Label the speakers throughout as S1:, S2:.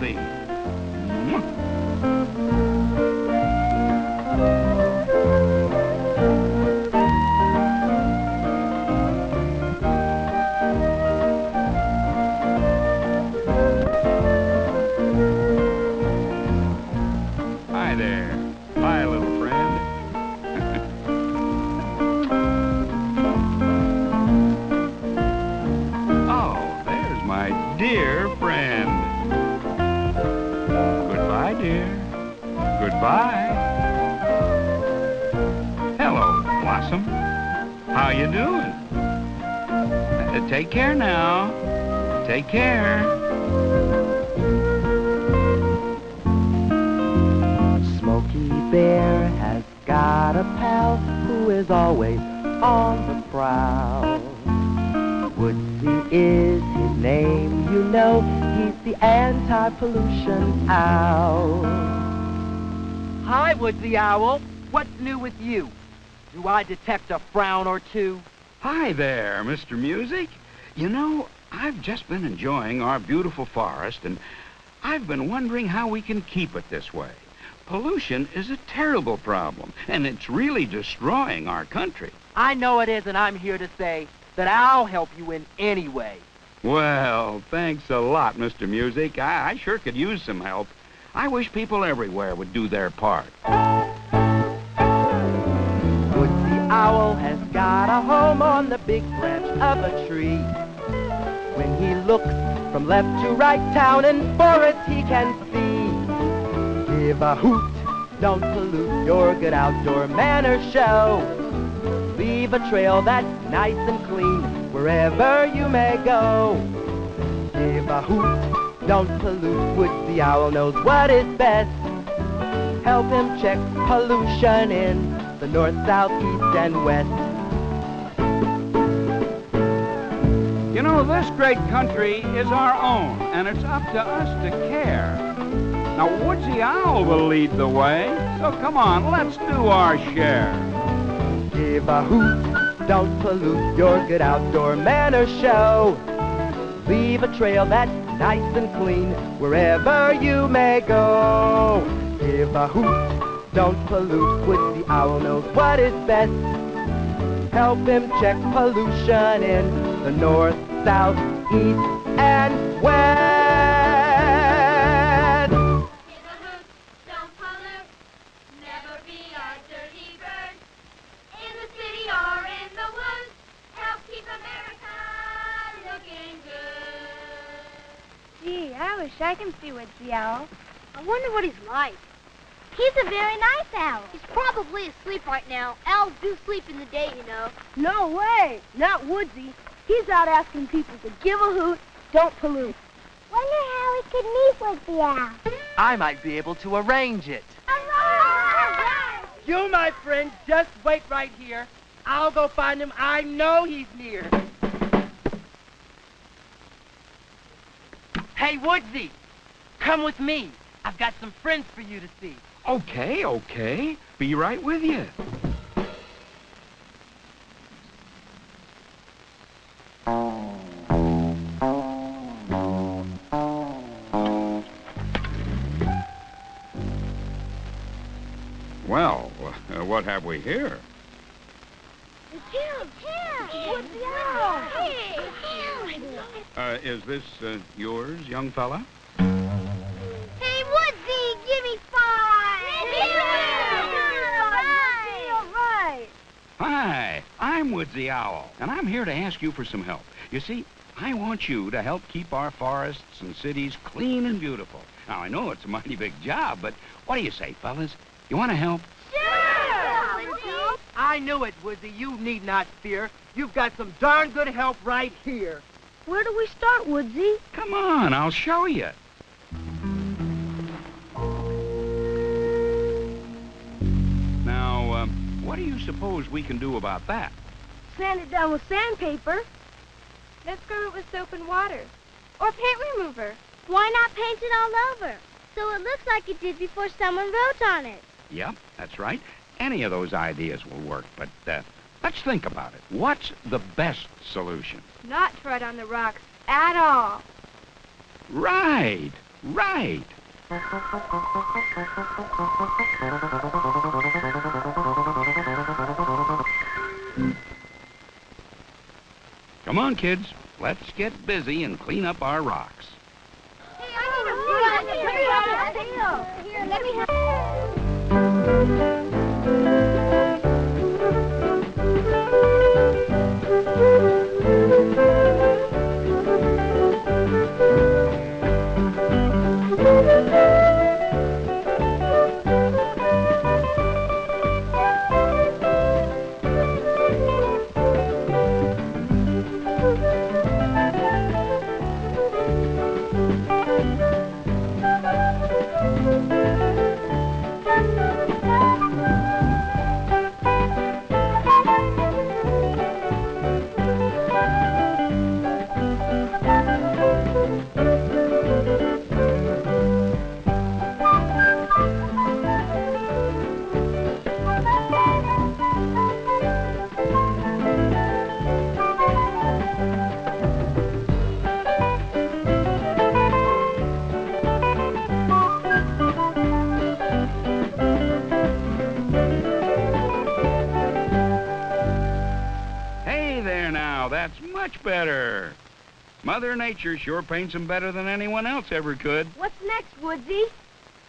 S1: beautiful place How you doing? Uh, take care now. Take care.
S2: Smokey Bear has got a pal who is always on the prowl. Woodsy is his name, you know. He's the anti-pollution owl.
S3: Hi, Woodsy Owl. What's new with you? Do I detect a frown or two?
S1: Hi there, Mr. Music. You know, I've just been enjoying our beautiful forest, and I've been wondering how we can keep it this way. Pollution is a terrible problem, and it's really destroying our country.
S3: I know it is, and I'm here to say that I'll help you in any way.
S1: Well, thanks a lot, Mr. Music. I, I sure could use some help. I wish people everywhere would do their part.
S2: Owl has got a home on the big branch of a tree. When he looks from left to right, town and forest he can see. Give a hoot, don't pollute your good outdoor manners show. Leave a trail that's nice and clean wherever you may go. Give a hoot, don't pollute, Woodsy Owl knows what is best. Help him check pollution in the north, south, east, and west.
S1: You know, this great country is our own, and it's up to us to care. Now, Woodsy Owl will lead the way, so come on, let's do our share.
S2: Give a hoot, don't pollute your good outdoor manners show. Leave a trail that's nice and clean wherever you may go. Give a hoot, don't pollute, Woodsy Owl knows what is best. Help him check pollution in the north, south, east, and west.
S4: Give a don't pollute, never be a dirty bird. In the city or in the woods, help keep America looking good.
S5: Gee, I wish I can see Woodsy Owl.
S4: I wonder what he's like. He's a very nice owl. He's probably asleep right now. Owls do sleep in the day, you know.
S5: No way! Not Woodsy. He's out asking people to give a hoot, don't pollute.
S4: Wonder how we could meet with the owl.
S3: I might be able to arrange it. You, my friend, just wait right here. I'll go find him. I know he's near. Hey, Woodsy, come with me. I've got some friends for you to see.
S1: Okay, okay. Be right with you. Well, uh, what have we here?
S4: It's him. It's him. Woodsy owl. Hey, it's him.
S1: Uh, is this uh, yours, young fella? Hi, I'm Woodsy Owl, and I'm here to ask you for some help. You see, I want you to help keep our forests and cities clean and beautiful. Now, I know it's a mighty big job, but what do you say, fellas? You want to help? Sure!
S3: I knew it, Woodsy. You need not fear. You've got some darn good help right here.
S5: Where do we start, Woodsy?
S1: Come on, I'll show you. Now, um, what do you suppose we can do about that?
S5: Sand it down with sandpaper.
S6: Let's scrub it with soap and water. Or paint remover.
S4: Why not paint it all over? So it looks like it did before someone wrote on it.
S1: Yep, that's right. Any of those ideas will work, but uh, let's think about it. What's the best solution?
S6: Not to write on the rocks at all.
S1: Right, right. Come on, kids. Let's get busy and clean up our rocks.
S4: Hey, I Here, let me have.
S1: Much better. Mother Nature sure paints them better than anyone else ever could.
S5: What's next, Woodsy?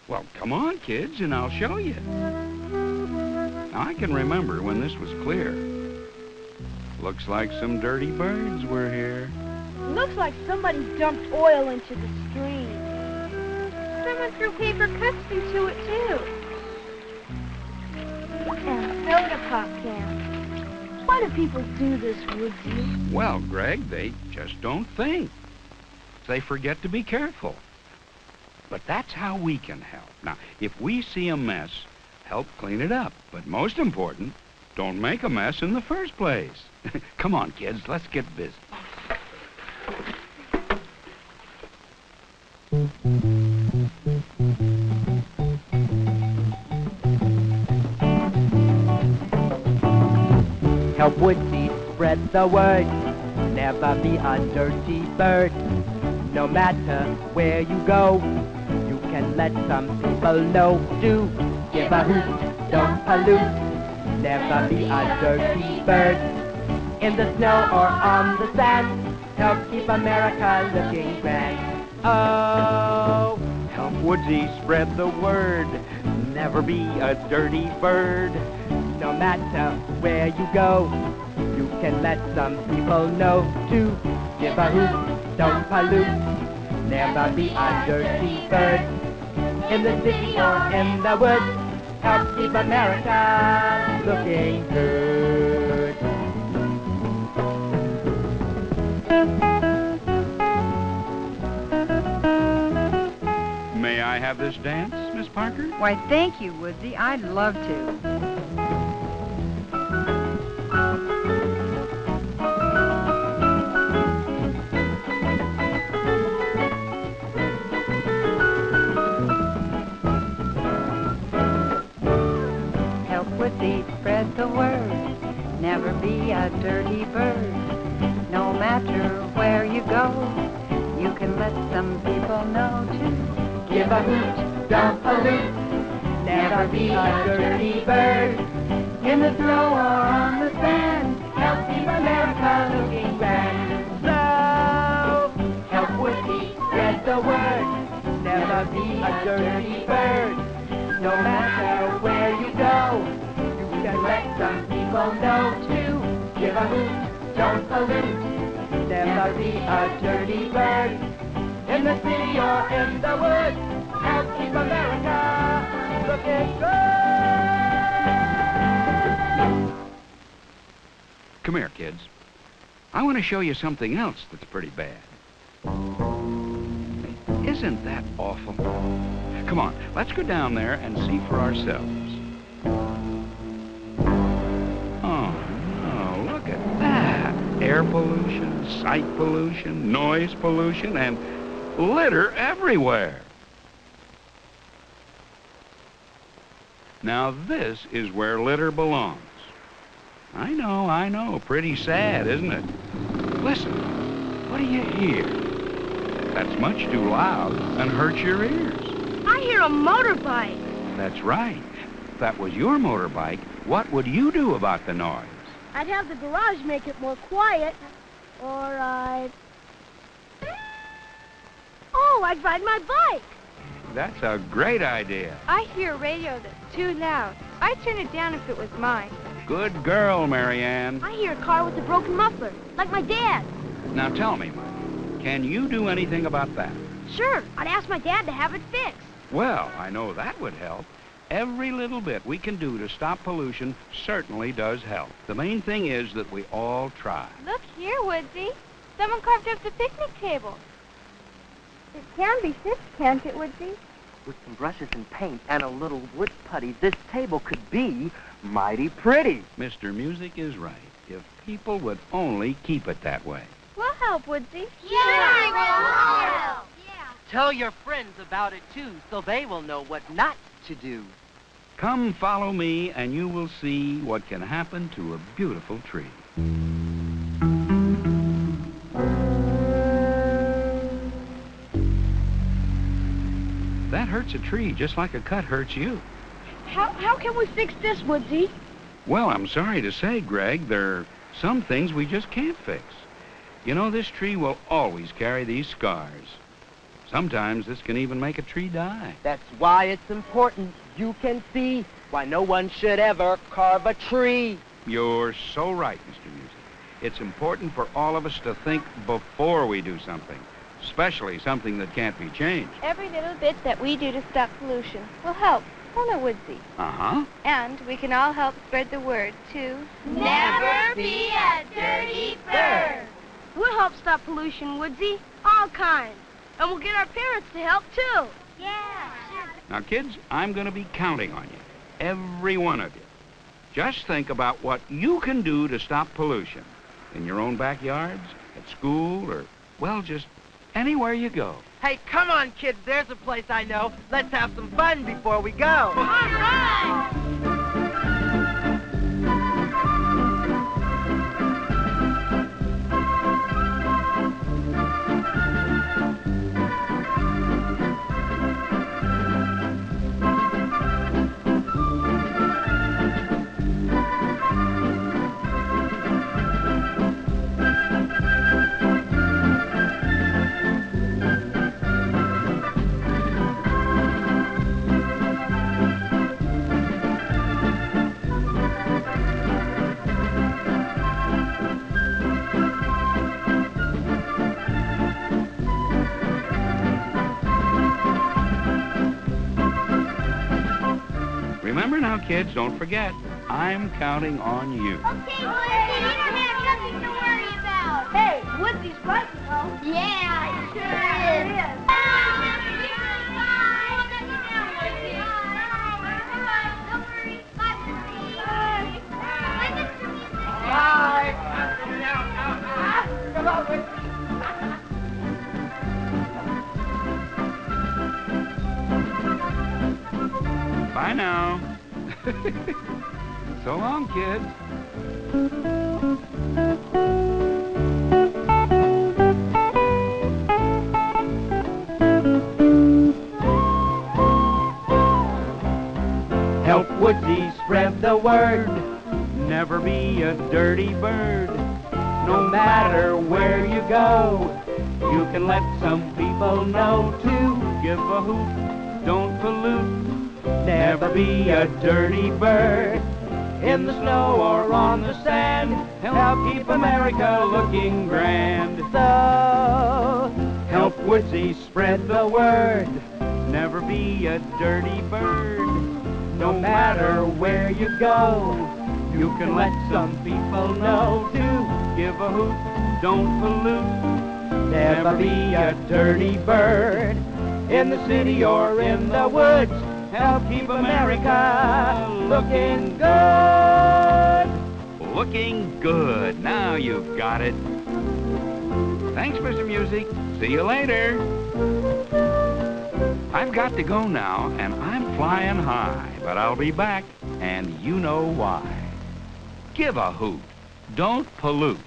S1: Well, come on, kids, and I'll show you. Now, I can remember when this was clear. Looks like some dirty birds were here.
S5: Looks like somebody dumped oil into the stream.
S6: Someone threw paper cups into it, too.
S5: And soda pop can. Why do people do this, Woodsy?
S1: Well, Greg, they just don't think. They forget to be careful. But that's how we can help. Now, if we see a mess, help clean it up. But most important, don't make a mess in the first place. Come on, kids, let's get busy.
S2: Help Woodsy spread the word. Never be a dirty bird. No matter where you go, you can let some people know. Do give a hoot, don't pollute. Never be a dirty bird. In the snow or on the sand, help keep America looking grand. Oh,
S1: Help Woodsy spread the word. Never be a dirty bird.
S2: No matter where you go, you can let some people know to give a hoot, don't pollute, never be a dirty bird. In the city or in the woods, help keep America looking good.
S1: May I have this dance, Miss Parker?
S7: Why, thank you, Woodsy. I'd love to. No matter where you go, you can let some people know to
S2: Give a hoot, don't pollute, never be a dirty bird. In the snow or on the sand, help keep America looking grand. So, help Woodsy spread the word, never be a dirty bird. No matter where you go, you can let some people know to give a hoot, don't pollute, never be a dirty bird. In the city or in the woods, help keep America looking good.
S1: Come here, kids. I want to show you something else that's pretty bad. Isn't that awful? Come on, let's go down there and see for ourselves. Air pollution, sight pollution, noise pollution, and litter everywhere. Now, this is where litter belongs. I know, I know. Pretty sad, isn't it? Listen, what do you hear? That's much too loud and hurts your ears.
S5: I hear a motorbike.
S1: That's right. If that was your motorbike, what would you do about the noise?
S5: I'd have the garage make it more quiet, or I'd... Oh, I'd ride my bike.
S1: That's a great idea.
S6: I hear a radio that's too loud. I'd turn it down if it was mine.
S1: Good girl, Marianne.
S5: I hear a car with a broken muffler, like my dad.
S1: Now tell me, Mike, can you do anything about that?
S5: Sure, I'd ask my dad to have it fixed.
S1: Well, I know that would help. Every little bit we can do to stop pollution certainly does help. The main thing is that we all try.
S6: Look here, Woodsy. Someone carved up the picnic table. It can be fixed, can't it, Woodsy?
S3: With some brushes and paint and a little wood putty, this table could be mighty pretty.
S1: Mr. Music is right. If people would only keep it that way.
S6: We'll help, Woodsy.
S4: Yeah, we'll help. Yeah.
S3: Tell your friends about it, too, so they will know what not to do.
S1: Come follow me and you will see what can happen to a beautiful tree. That hurts a tree just like a cut hurts you.
S5: How, how can we fix this, Woodsy?
S1: Well, I'm sorry to say, Greg, there are some things we just can't fix. You know, this tree will always carry these scars. Sometimes this can even make a tree die.
S3: That's why it's important you can see why no one should ever carve a tree.
S1: You're so right, Mr. Music. It's important for all of us to think before we do something, especially something that can't be changed.
S6: Every little bit that we do to stop pollution will help, won't it, Woodsy?
S1: Uh-huh.
S6: And we can all help spread the word to...
S4: Never be a dirty bird.
S5: We'll help stop pollution, Woodsy. All kinds. And we'll get our parents to help, too.
S4: Yeah.
S1: Now, kids, I'm going to be counting on you, every one of you. Just think about what you can do to stop pollution in your own backyards, at school, or, well, just anywhere you go.
S3: Hey, come on, kids. There's a place I know. Let's have some fun before we go.
S4: All right.
S1: Kids, don't forget, I'm counting on you.
S4: Okay, Woodsy, you don't have nothing to worry about.
S5: Hey, Woodsy's right, though.
S4: Yeah, it sure is.
S1: Bye now. so long, kids.
S2: Help Woodsy spread the word. Never be a dirty bird. No matter where you go, you can let some people know to give a hoot. Don't pollute. Never be a dirty bird. In the snow or on the sand, help keep America looking grand. So, help Woodsy spread the word. Never be a dirty bird. No matter where you go, you can let some people know to give a hoot, don't pollute. Never be a dirty bird. In the city or in the woods, help keep America looking good.
S1: Looking good. Now you've got it. Thanks, Mr. Music. See you later. I've got to go now, and I'm flying high, but I'll be back, and you know why. Give a hoot. Don't pollute.